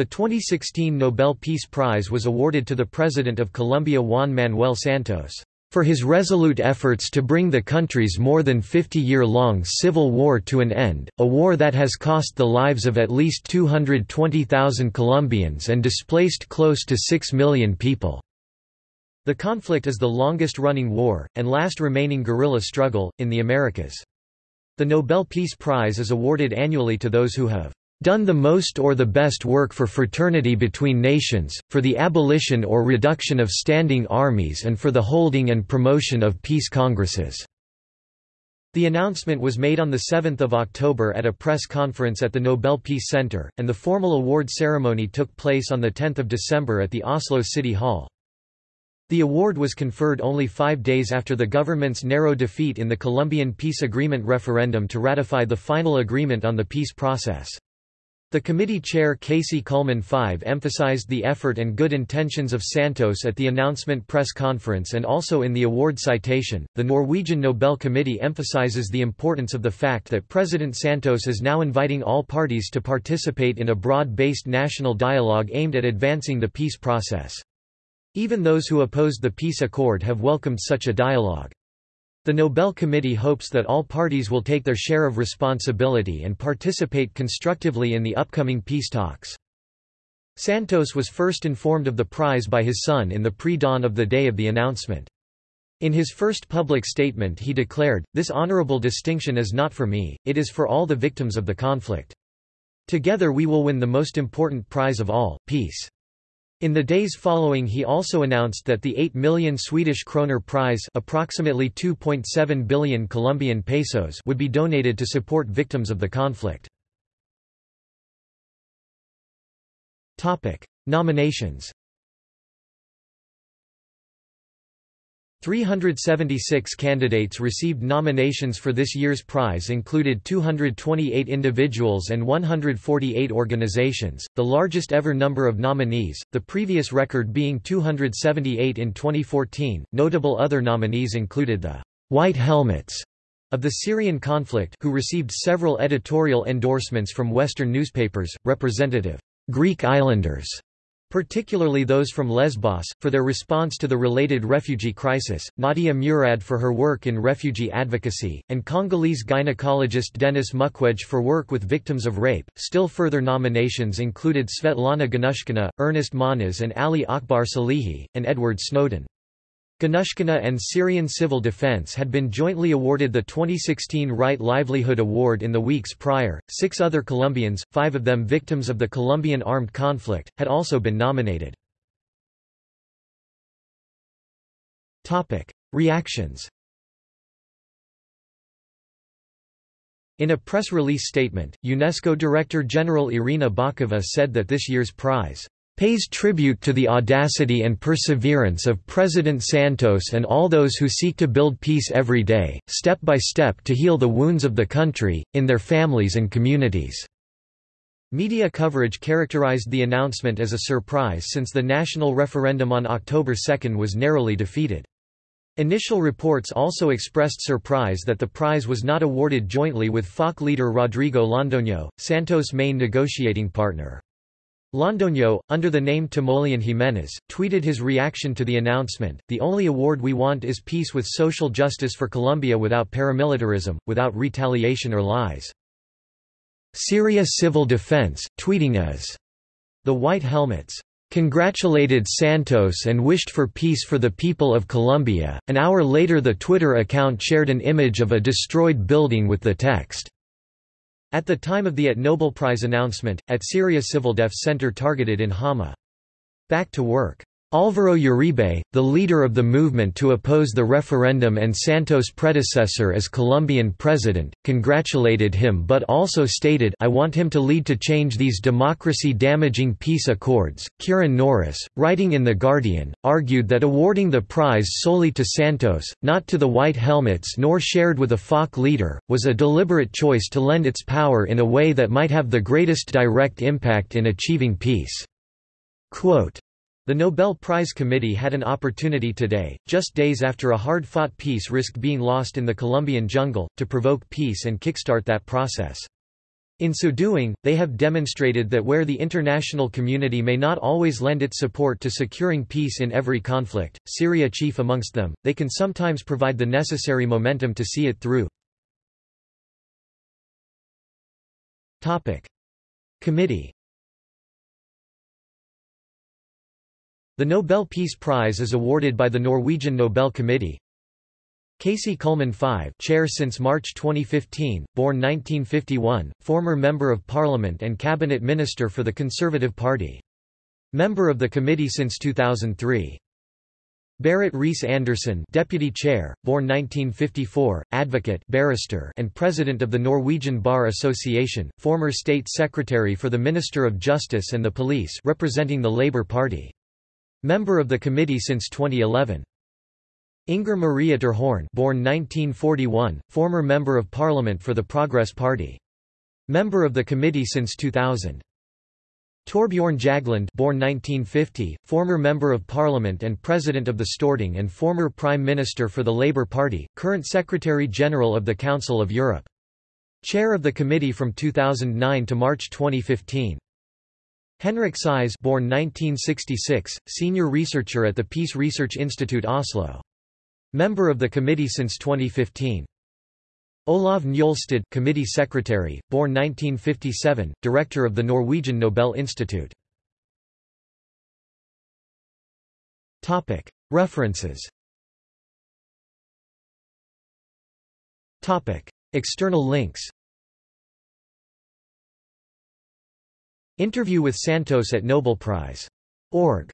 The 2016 Nobel Peace Prize was awarded to the President of Colombia Juan Manuel Santos for his resolute efforts to bring the country's more than 50-year-long civil war to an end, a war that has cost the lives of at least 220,000 Colombians and displaced close to 6 million people. The conflict is the longest-running war, and last remaining guerrilla struggle, in the Americas. The Nobel Peace Prize is awarded annually to those who have done the most or the best work for fraternity between nations, for the abolition or reduction of standing armies and for the holding and promotion of peace congresses." The announcement was made on 7 October at a press conference at the Nobel Peace Center, and the formal award ceremony took place on 10 December at the Oslo City Hall. The award was conferred only five days after the government's narrow defeat in the Colombian peace agreement referendum to ratify the final agreement on the peace process. The committee chair Kaci Kullmann Five emphasized the effort and good intentions of Santos at the announcement press conference and also in the award citation. The Norwegian Nobel Committee emphasizes the importance of the fact that President Santos is now inviting all parties to participate in a broad based national dialogue aimed at advancing the peace process. Even those who opposed the peace accord have welcomed such a dialogue. The Nobel Committee hopes that all parties will take their share of responsibility and participate constructively in the upcoming peace talks. Santos was first informed of the prize by his son in the pre-dawn of the day of the announcement. In his first public statement he declared, this honorable distinction is not for me, it is for all the victims of the conflict. Together we will win the most important prize of all, peace. In the days following he also announced that the 8 million Swedish kroner prize approximately 2.7 billion Colombian pesos would be donated to support victims of the conflict. Nominations 376 candidates received nominations for this year's prize included 228 individuals and 148 organizations, the largest ever number of nominees, the previous record being 278 in 2014. Notable other nominees included the White Helmets of the Syrian conflict who received several editorial endorsements from Western newspapers, Representative Greek Islanders particularly those from Lesbos, for their response to the related refugee crisis, Nadia Murad for her work in refugee advocacy, and Congolese gynecologist Denis Mukwege for work with victims of rape. Still further nominations included Svetlana Ganushkina, Ernest Moniz and Ali Akbar Salehi, and Edward Snowden. Ganushkina and Syrian Civil Defense had been jointly awarded the 2016 Right Livelihood Award in the weeks prior. Six other Colombians, five of them victims of the Colombian armed conflict, had also been nominated. Topic: Reactions. In a press release statement, UNESCO Director General Irina Bokova said that this year's prize pays tribute to the audacity and perseverance of President Santos and all those who seek to build peace every day, step by step to heal the wounds of the country, in their families and communities." Media coverage characterized the announcement as a surprise since the national referendum on October 2 was narrowly defeated. Initial reports also expressed surprise that the prize was not awarded jointly with FARC leader Rodrigo Londoño, Santos' main negotiating partner. Londoño, under the name Timoleon Jiménez, tweeted his reaction to the announcement, The only award we want is peace with social justice for Colombia without paramilitarism, without retaliation or lies. Syria Civil Defense, tweeting as the White Helmets congratulated Santos and wished for peace for the people of Colombia. An hour later, the Twitter account shared an image of a destroyed building with the text, at the time of the at Nobel Prize announcement, at Syria Civildef Center targeted in Hama. Back to work. Álvaro Uribe, the leader of the movement to oppose the referendum and Santos' predecessor as Colombian president, congratulated him but also stated I want him to lead to change these democracy-damaging peace accords. Kieran Norris, writing in The Guardian, argued that awarding the prize solely to Santos, not to the White Helmets nor shared with a FARC leader, was a deliberate choice to lend its power in a way that might have the greatest direct impact in achieving peace. Quote, the Nobel Prize Committee had an opportunity today, just days after a hard-fought peace risked being lost in the Colombian jungle, to provoke peace and kickstart that process. In so doing, they have demonstrated that where the international community may not always lend its support to securing peace in every conflict, Syria chief amongst them, they can sometimes provide the necessary momentum to see it through. Topic. Committee The Nobel Peace Prize is awarded by the Norwegian Nobel Committee, Kaci Kullmann V chair since March 2015, born 1951, former Member of Parliament and Cabinet Minister for the Conservative Party. Member of the committee since 2003. Berit Reiss-Andersen Deputy Chair, born 1954, advocate barrister and President of the Norwegian Bar Association, former State Secretary for the Minister of Justice and the Police representing the Labour Party. Member of the committee since 2011. Inger Maria Horn born 1941, former Member of Parliament for the Progress Party. Member of the committee since 2000. Torbjorn Jagland born 1950, former Member of Parliament and President of the Storting and former Prime Minister for the Labour Party, current Secretary-General of the Council of Europe. Chair of the committee from 2009 to March 2015. Henrik Syse born 1966, senior researcher at the Peace Research Institute Oslo. Member of the committee since 2015. Olav Njolstad committee secretary, born 1957, director of the Norwegian Nobel Institute. Topic: References. Topic: External links. Interview with Santos at Nobel Prize. Org.